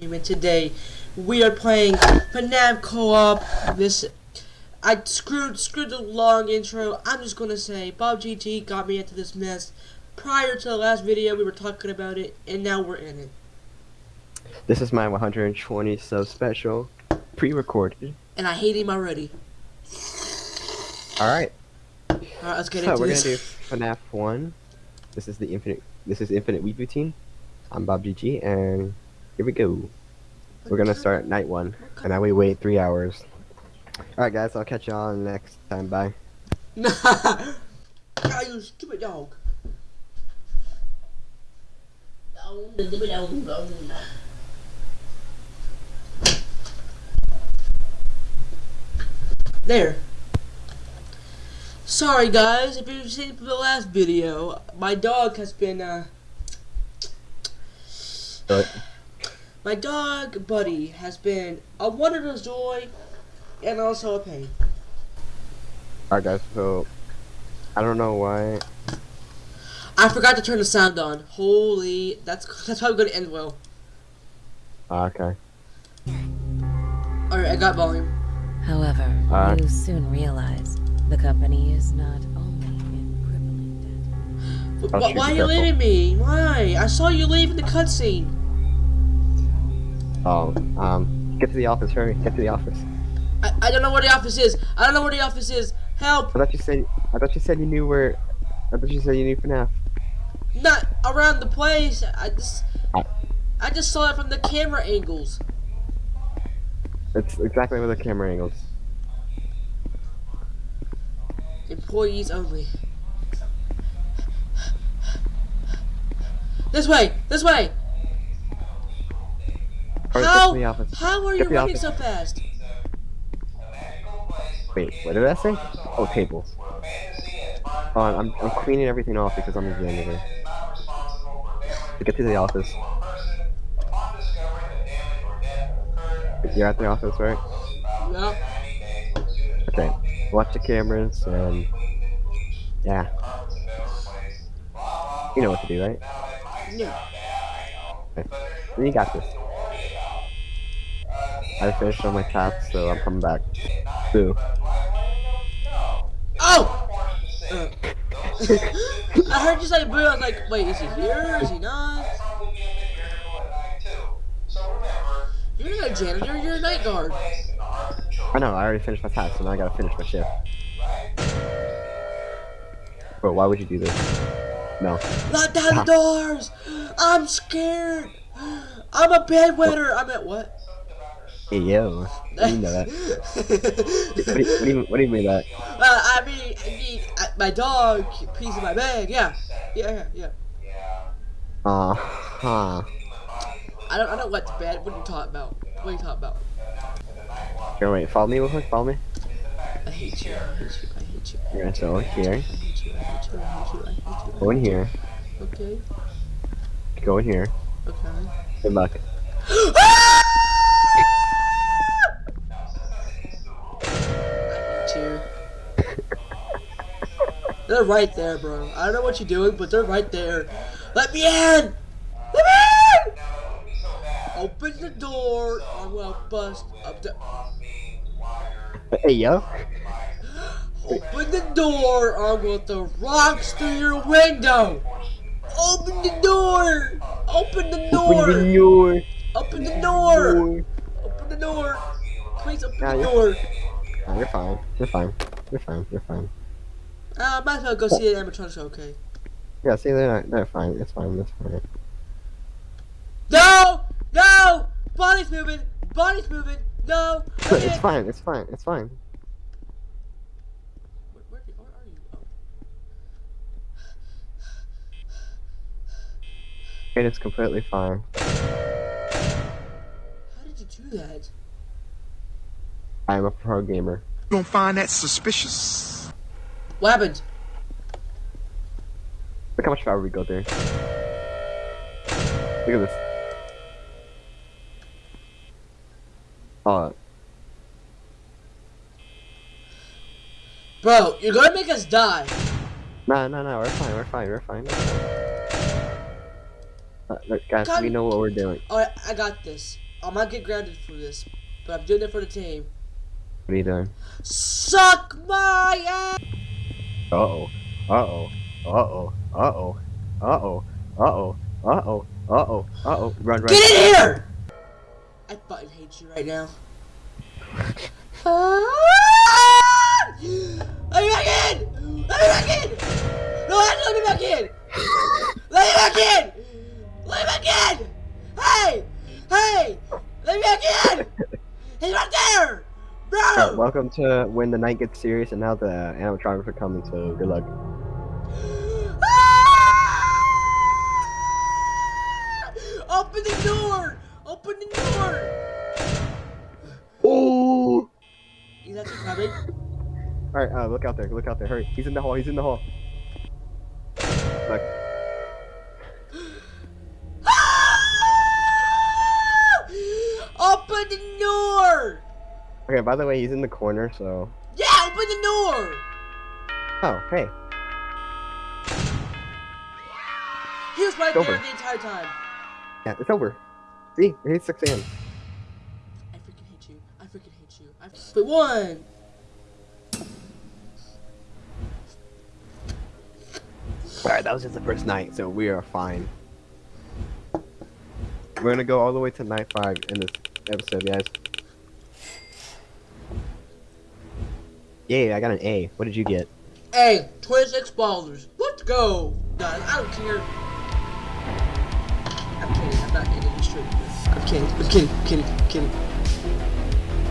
Team, and today we are playing FNAF Co-op. This I screwed screwed the long intro. I'm just gonna say Bob GG got me into this mess. Prior to the last video, we were talking about it, and now we're in it. This is my 120 sub special, pre-recorded. And I hate him already. All right, All right, let's get so into we're this. gonna do FNAF one. This is the infinite. This is Infinite Weeboo Team. I'm Bob GG, and here we go. We're gonna start at night one, and now we wait three hours. All right, guys. I'll catch you all next time. Bye. Nah, Ah, you stupid dog. There. Sorry guys, if you've seen the last video, my dog has been uh But my dog buddy has been a wonderful joy and also a pain. all right, guys. So I don't know why. I forgot to turn the sound on. Holy that's that's probably gonna end well. Ah, okay. Alright, I got volume. However, Uh, you soon realize the company is not only in crippling debt. Oh, why are you leaving me? Why? I saw you leave in the cutscene. Oh, um, get to the office. Hurry, get to the office. I, I don't know where the office is. I don't know where the office is. Help! I thought you said. I thought you said you knew where. I thought you said you knew FNAF. Not around the place. I just Uh. I just saw it from the camera angles. It's exactly where the camera angles. Employees only. This way! This way! How? the office. How are Get you running office. so fast? Wait, what did I say? Oh, tables. Oh, I'm, I'm cleaning everything off because I'm the janitor. To get to the office. You're at the office, right? Yeah. Okay. Watch the cameras and yeah. You know what to do, right? Yeah. You got this. I finished all my tasks, so I'm coming back. Boo. Oh! Uh. I heard you say boo. I was like, wait, is he here? Is he not? You're not a janitor. You're a night guard. I know, I already finished my task, so now I gotta finish my shift. Bro, why would you do this? No. Lock down the doors! I'm scared! I'm a bedwetter! I'm at what? Hey, yo. You know that. What do you, what do you, what do you mean that? Uh, I mean, I mean, uh, my dog pees in my bag. Yeah, yeah, yeah. Uh huh. I don't, I don't the bed. What are you talking about? What are you talking about? Here, wait, follow me real quick, follow me. I hate you. I hate you. I hate you. You're go here, I hate you. I hate you. I hate you. I hate you. go in here, Okay. go in here. Okay. Good luck. They're right there, bro. I don't know what you're doing, but they're right there. Let me in! Let me in! Open the door. I'm gonna bust up the. Hey, yo. Open the door. or I'm gonna throw rocks through your window. Open the door. Open the door. Open the door. Open the door. Open the door. Please open Yeah, the you're- door. You're fine. You're fine. You're fine. You're fine. Uh, might as well go see the animatronics. Okay. Yeah, see, they're not, they're fine. It's fine. It's fine. No! No! Body's moving! Body's moving! No! I it's fine. It's fine. It's fine. Where, where, where are you? Oh. It is completely fine. How did you do that? I am a pro gamer. gonna find that suspicious. What happened? Look how much power we got there. Look at this. Oh, Bro, you're gonna make us die. no, no, no. We're fine. We're fine. We're fine. Uh, look, guys, Cut. we know what we're doing. Alright, I got this. I might get grounded for this, but I'm doing it for the team. What are you doing? Suck my ass! Uh oh. Uh oh. Uh oh. Uh oh. Uh oh. Uh oh. Uh oh. Uh oh. Uh oh. Run, run. Get in here! I fucking hate you right now. Let me back in! Let me back in! No, let me back in! Let me back in! Let me back in! Hey! Hey! Let me back in! He's right there! Alright, Bro! welcome to when the night gets serious and now the animatronics are coming, so good luck. Ah! Open the door! Open the door! Oh! Is that coming? Alright, uh, look out there, look out there, hurry. He's in the hall, he's in the hall. Okay, by the way, he's in the corner, so. Yeah, open the door! Oh, hey. He was right there the entire time. Yeah, it's over. See, it's 6 a.m. I freaking hate you. I freaking hate you. I but one. Alright, that was just the first night, so we are fine. We're gonna go all the way to night 5 in this episode, guys. Yay, I got an A. What did you get? A. 26 ballers. Let's go. Guys, I don't care. I'm kidding. I'm not kidding. It's true. I'm kidding. I'm kidding. I'm kidding. I'm kidding.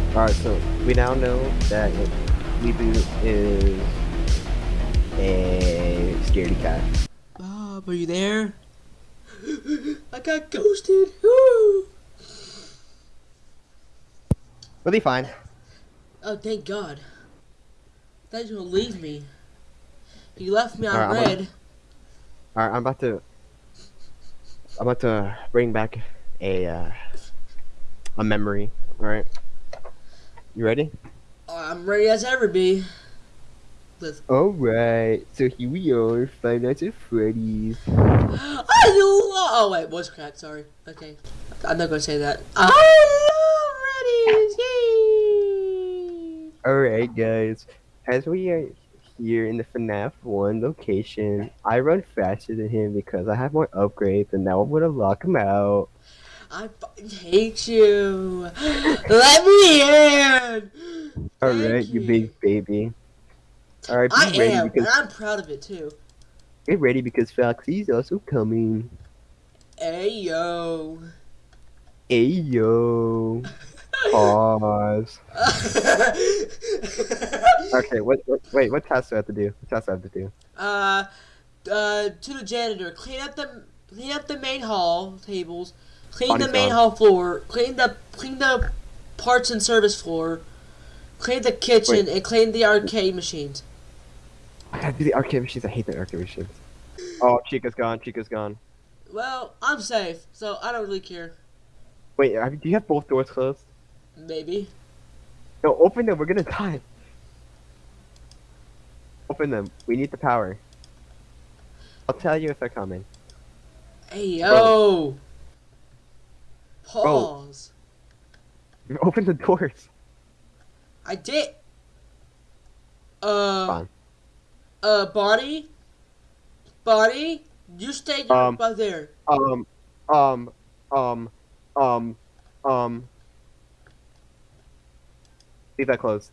Alright, so we now know that Weebu is a scaredy cat. Bob, are you there? I got ghosted. Woo! But he fine. Oh, thank God. Thought you were gonna leave me. You left me on red. Alright, I'm about to I'm about to bring back a uh, a memory. Alright. You ready? I'm ready as ever be. Let's. Alright, so here we are, Five Nights at Freddy's. I love. Oh wait, voice crack. Sorry. Okay, I'm not gonna say that. I love Reddies. Yay! Alright guys, as we are here in the FNAF 1 location, I run faster than him because I have more upgrades and now I'm gonna lock him out. I hate you. Let me in. Alright, Thank you big baby. Alright, be I ready am, and I'm proud of it too. get ready because Foxy's also coming. Hey yo. Ayo. Pause. Okay, what, what wait, what task do I have to do? What task do I have to do? uh, uh, to the janitor. Clean up the clean up the main hall tables. Clean Body the main hall floor. Clean the clean the parts and service floor. Clean the kitchen Wait. and clean the arcade machines. I gotta do the arcade machines. I hate the arcade machines. Oh, Chica's gone. Chica's gone. Well, I'm safe, so I don't really care. Wait, do you have both doors closed? Maybe. No, open them. We're gonna die. Open them. We need the power. I'll tell you if they're coming. Hey yo. Bro. Pause. Open the doors. I did. Uh. Fine. Uh, body. Body. You stay Um, right there. Um, um, um, um, um. Leave that closed.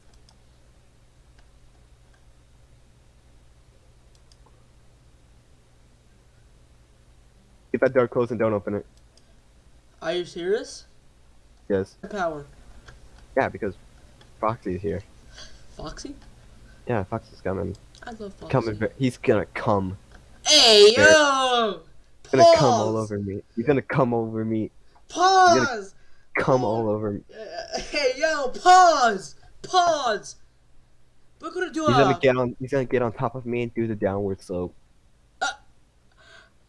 Leave that door closed and don't open it. Are you serious? Yes. Power. Yeah, because Foxy's here. Foxy? Yeah, Foxy's coming. I love Foxy. Coming. He's gonna come. Hey There. yo! He's gonna Pause. come all over me. He's gonna come over me. Pause. Come all over me. Uh, hey yo! Pause. Pause. We're gonna do He's gonna get on. He's gonna get on top of me and do the downward slope. Uh,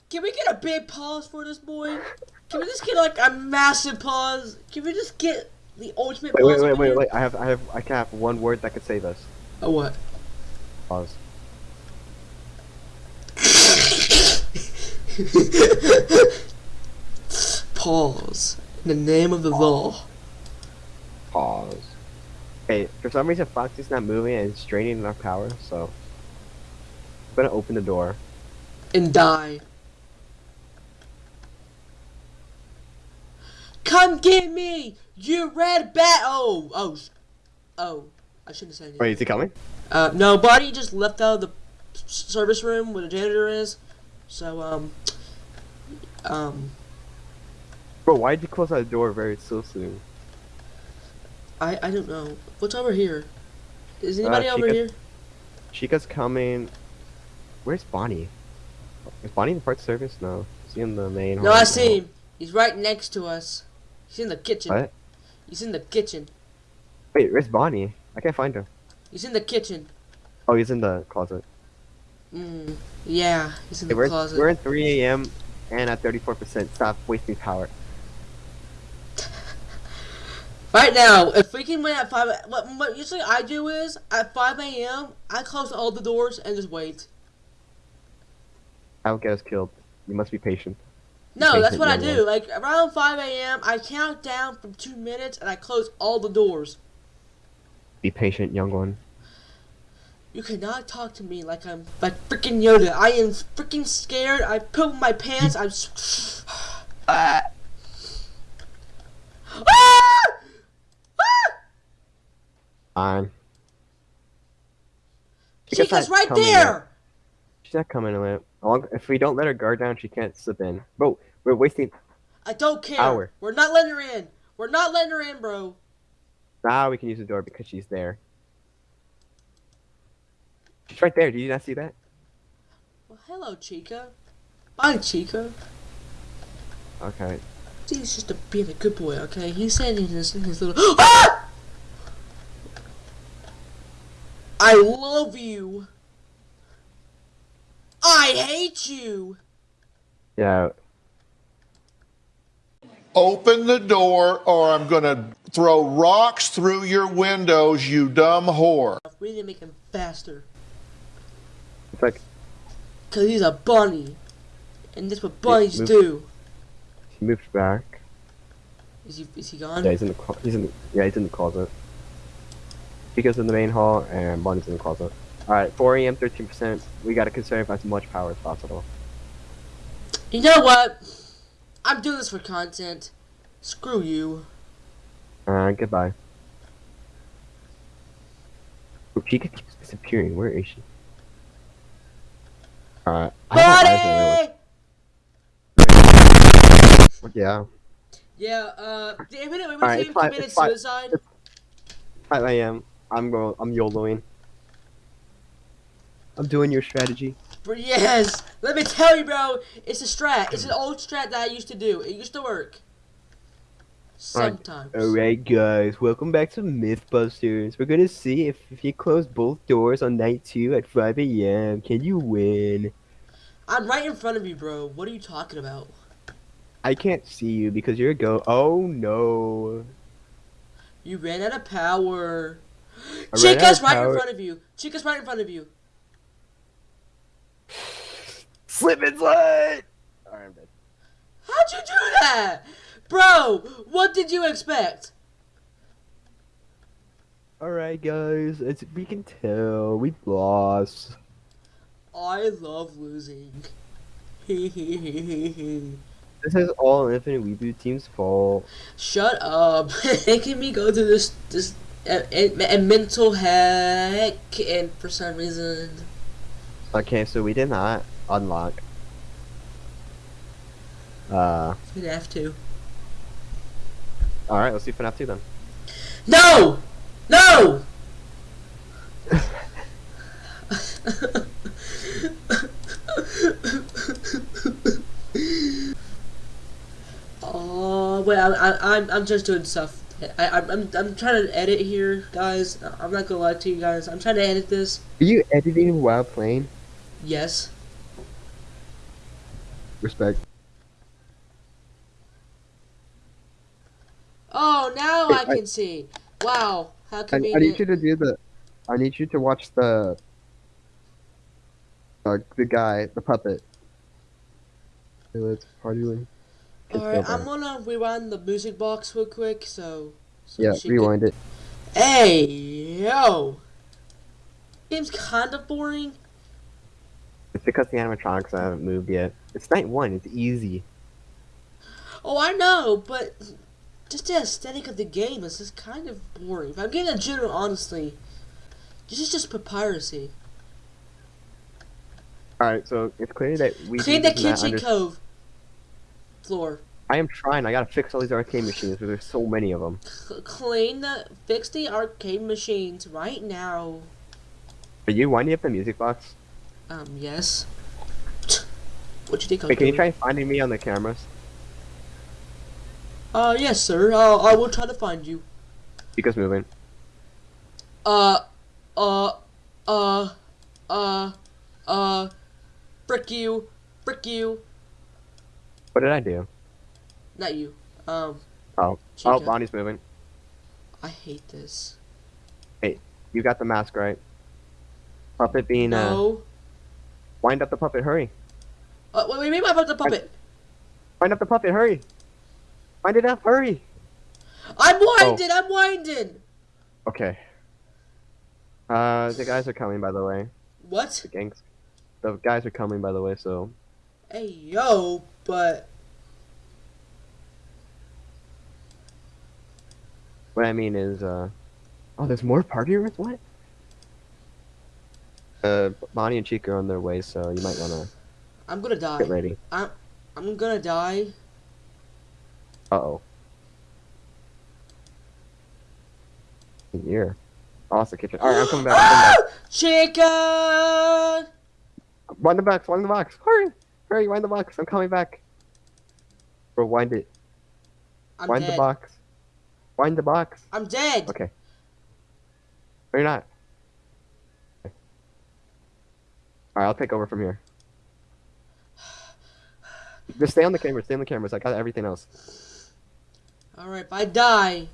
can we get a big pause for this boy? Can we just get like a massive pause? Can we just get the ultimate Wait, pause? wait, wait, wait, wait. I have, I have, I can have one word that could save us. Oh what? Pause. Pause. In the name of the law. Pause. Okay, for some reason Foxy's not moving and it's draining our power, so I'm gonna open the door. And die. Come get me! You red bat! Oh, oh, oh. I shouldn't have said anything. Wait, is he coming? Uh, no, Buddy just left out of the service room where the janitor is. So, um, um, Bro, why did you close that door very so soon? I, I don't know. What's over here? Is anybody Uh, over here? Chica's coming. Where's Bonnie? Is Bonnie in the parts service? No. Is he in the main No? I see him. He's right next to us. He's in the kitchen. What? He's in the kitchen. Wait, where's Bonnie? I can't find her. He's in the kitchen. Oh, he's in the closet. Mm, yeah, he's in Okay, the we're, closet. we're at 3 a.m. and at 34%. Stop wasting power. Right now, if we can win at 5, what, what usually I do is, at 5 a.m., I close all the doors and just wait. I'll get us killed. You must be patient. No, Okay, that's what I do. Like, around 5 a.m., I count down for two minutes and I close all the doors. Be patient, young one. You cannot talk to me like I'm like freaking Yoda. I am freaking scared. I poop my pants. I'm. Ah! Ah! Ah! Fine. Chica's right there. She's not coming in it. If we don't let her guard down, she can't slip in. Bro, we're wasting. I don't care. Hour. We're not letting her in. We're not letting her in, bro. Now we can use the door because she's there. She's right there. Did you not see that? Well, hello, Chica. Bye, Chica. Okay. He's just a, being a good boy, okay? He's saying in his, in his little. Ah! I love you. I hate you. Yeah. Open the door or I'm going to throw rocks through your windows, you dumb whore. We need to make him faster. It's like Because he's a bunny. And that's what bunnies move- do. He moved back. Is he, is he gone? Yeah, he's in the he's in the, yeah he's in the closet. Chica's in the main hall and Bonnie's in the closet. All right, 4 a.m. 13%. We gotta conserve as much power as possible. You know what? I'm doing this for content. Screw you. Uh, goodbye. Oh, Chica keeps disappearing. Where is she? Alright. I have my eyes on her, Buddy! Yeah. Yeah, uh, the Alright, Team it's fine, committed it's suicide. 5 a.m. I'm going. I'm YOLOing. I'm doing your strategy. But yes, let me tell you, bro, it's a strat. It's an old strat that I used to do. It used to work. Sometimes. Alright, guys. Welcome back to Mythbusters. We're gonna see if, if you close both doors on night two at 5 a.m. Can you win? I'm right in front of you, bro. What are you talking about? I can't see you because you're a go. Oh no. You ran out of power. I ran out Chica's right power. in front of you. Chica's right in front of you. Slip and slide! Alright, I'm dead. How'd you do that? Bro, what did you expect? Alright, guys. As we can tell, we lost. I love losing. This is all Infinite Reboot Team's fault. Shut up. Making me go through this this a, a, a mental hack, and for some reason Okay, so we did not unlock. Uh, have to. alright, let's do FNAF 2 then. No! No! oh wait, I, I, I'm I'm just doing stuff. I, I'm I'm I'm trying to edit here, guys. I'm not gonna lie to you guys. I'm trying to edit this. Are you editing while playing? Yes. Respect. Oh, now Hey, I I- can see. Wow, how I, I need you to do the. I need you to watch the. Uh, the guy, the puppet. Let's party. Alright, I'm gonna rewind the music box real quick, so. so Yeah, she can- rewind it. Hey, yo! Game's kind of boring. It's because the animatronics haven't moved yet. It's night one. It's easy. Oh, I know, but just the aesthetic of the game is just kind of boring. If I'm getting a general, honestly, this is just papyracy. All right, so it's clear that we Clean the kitchen cove floor. I am trying. I gotta fix all these arcade machines because there's so many of them. Clean the, fix the arcade machines right now. Are you winding up the music box? Um, yes. What you think? Wait, can you try finding me on the cameras? Uh, yes, sir. Uh, I will try to find you. Chica's moving. Uh, uh, uh, uh, uh, frick you, frick you. What did I do? Not you. Um. Oh. Oh, Bonnie's moving. I hate this. Hey, you got the mask right. Puppet being uh, No. wind up the puppet. Hurry. What Uh, wait, wait, maybe I the puppet. Wind up the puppet. Hurry. Wind it up. Hurry. I'm Oh. winding. I'm winding. Okay. Uh, the guys are coming, by the way. What? The gangs. The guys are coming, by the way. So Hey, yo, but what I mean is, uh, oh, there's more party rooms. What? Uh, Bonnie and Chica are on their way, so you might wanna I'm gonna die. get ready. I'm I'm gonna die. Uh oh. Here. The kitchen. Alright, I'm coming back. I'm coming back. Chicken. Wind the box, wind the box. Hurry! Hurry, wind the box. I'm coming back. Bro, wind it. I'm wind dead. the box. Wind the box. I'm dead. Okay. No, you're not. Okay. Alright, I'll take over from here. Just stay on the camera, stay on the cameras. I got everything else. All right, if I die,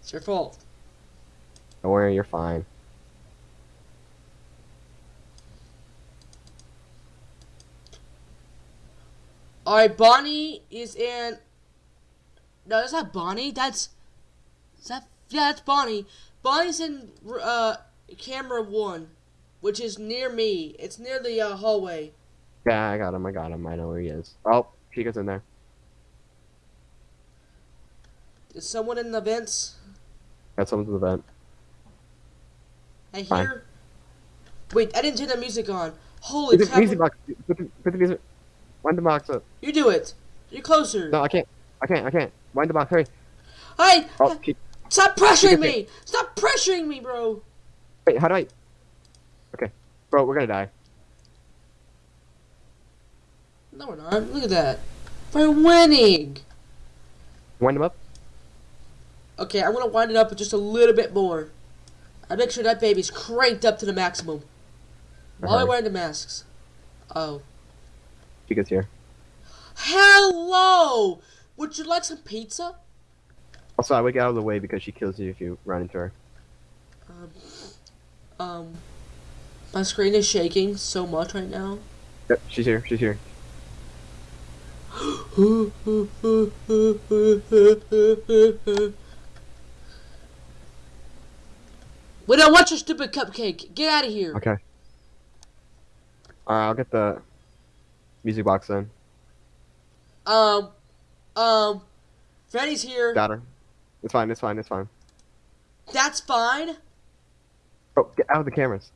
it's your fault. Don't worry, you're fine. All right, Bonnie is in. No, that's not Bonnie. That's. Is that yeah? That's Bonnie. Bonnie's in uh camera one, which is near me. It's near the uh, hallway. Yeah, I got him, I got him. I know where he is. Oh, she goes in there. Is someone in the vents? Got someone in the vent. I Fine. hear. Wait, I didn't turn the music on. Holy Put the crap! music box. Put the, put the music. Wind the box up. You do it. You're closer. No, I can't. I can't. I can't. Wind the box. Hurry. Hey, Oh, Chi- stop pressuring me! Stop pressuring me, bro. wait. How do I? Okay, bro, we're gonna die. No, we're not. Look at that. We're winning. Wind them up. Okay, I'm gonna wind it up just a little bit more. I make sure that baby's cranked up to the maximum. While Uh-huh. wearing the masks. Oh. Chica's here. Hello! Would you like some pizza? Also, I would get out of the way because she kills you if you run into her. Um, um, my screen is shaking so much right now. Yep, she's here. She's here. we don't want your stupid cupcake. Get out of here. Okay. Alright, I'll get the music box then. Um, um, Freddy's here. Got her. It's fine. It's fine. It's fine. That's fine. Oh, get out of the cameras.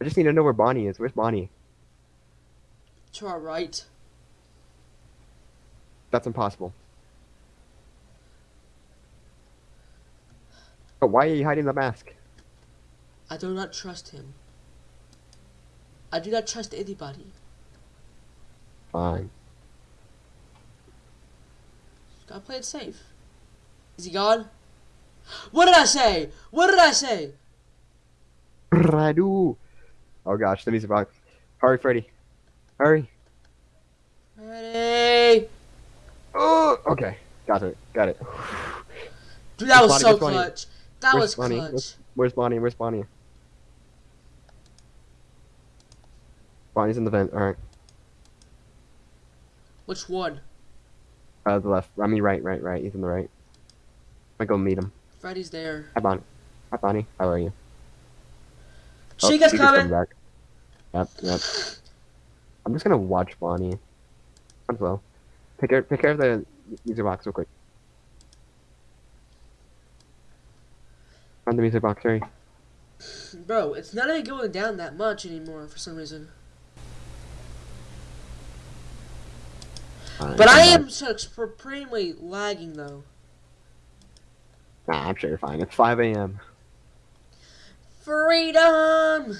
I just need to know where Bonnie is. Where's Bonnie? To our right. That's impossible. But why are you hiding the mask? I do not trust him. I do not trust anybody. Fine. Gotta play it safe. Is he gone? What did I say? What did I say? Radu. Oh gosh, the music box. Hurry, Freddy. Hurry. Ready? Oh, okay. Got it. Got it. Dude, that Where's was Bonnie? so Where's Bonnie? That Where's was Bonnie? clutch. Where's- Where's Bonnie? Where's Bonnie? Bonnie's in the vent. Alright. Which one? Uh, the left. I mean, right, right, right. He's on the right. I go meet him. Freddy's there. Hi, Bonnie. Hi, Bonnie. How are you? Oh, Chica's Chica's coming. back. Yep, yep. I'm just gonna watch Bonnie. As well. Take care, take care of the music box real quick. Find the music box, sorry. Bro, it's not even going down that much anymore for some reason. Fine, But I am supremely lagging though. Nah, I'm sure you're fine. It's 5 a.m. Freedom!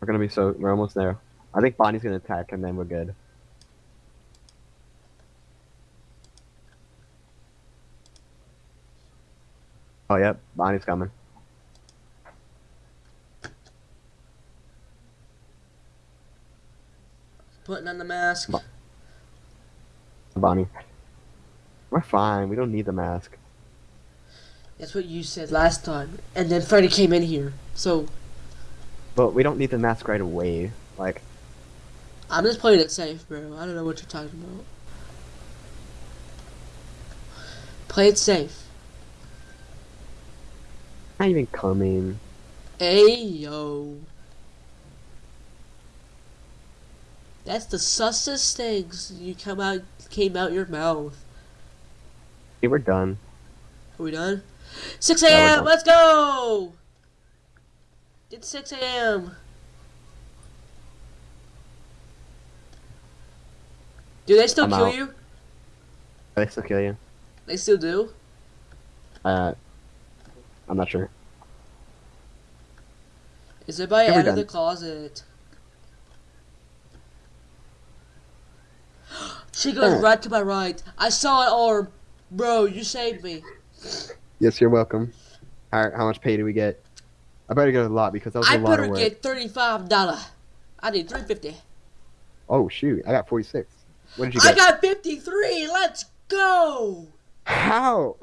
We're gonna be so. We're almost there. I think Bonnie's gonna attack, and then we're good. Oh, yep. Bonnie's coming. Putting on the mask. Bonnie. We're fine. We don't need the mask. That's what you said last time. And then Freddy came in here. So But we don't need the mask right away. Like, I'm just playing it safe, bro. I don't know what you're talking about. Play it safe. not even coming. Hey yo. That's the sussest things you come out came out your mouth. Okay, we're done. Are we done? 6 a.m. done. Let's go. It's 6 a.m. Do they still I'm kill out. you? They still kill you? They still do. Uh, I'm not sure. Is everybody Yeah, we're out of the closet? She goes Oh. right to my right. I saw an arm. Bro, you saved me. Yes, you're welcome. How, how much pay do we get? I better get a lot because that was a I lot better of work. get thirty-five dollar. I need three fifty. Oh shoot! I got 46. What did you get? I got fifty-three. Let's go. How?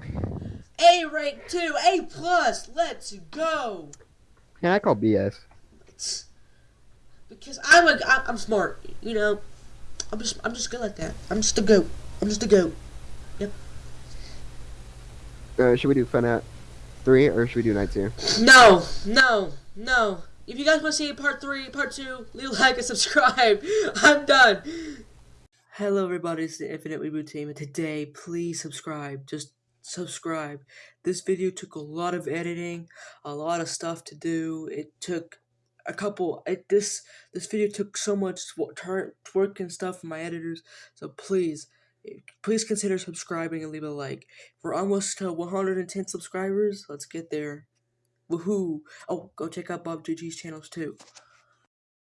A rank two, A plus. Let's go. Yeah, I call BS. Because I'm a, I'm smart. You know, I'm just, I'm just good like that. I'm just a goat. I'm just a goat. Yep. Uh, should we do FNAF three or should we do night two? No, no, no. If you guys want to see part three, part two, leave a like and subscribe. I'm done. Hello, everybody. It's the Infinite Reboot Team, and today, please subscribe. Just subscribe. This video took a lot of editing, a lot of stuff to do. It took a couple. It, this this video took so much work and stuff from my editors. So please, please consider subscribing and leave a like. We're almost to 110 subscribers. Let's get there. Woohoo! Oh, go check out Bob GG's channels too.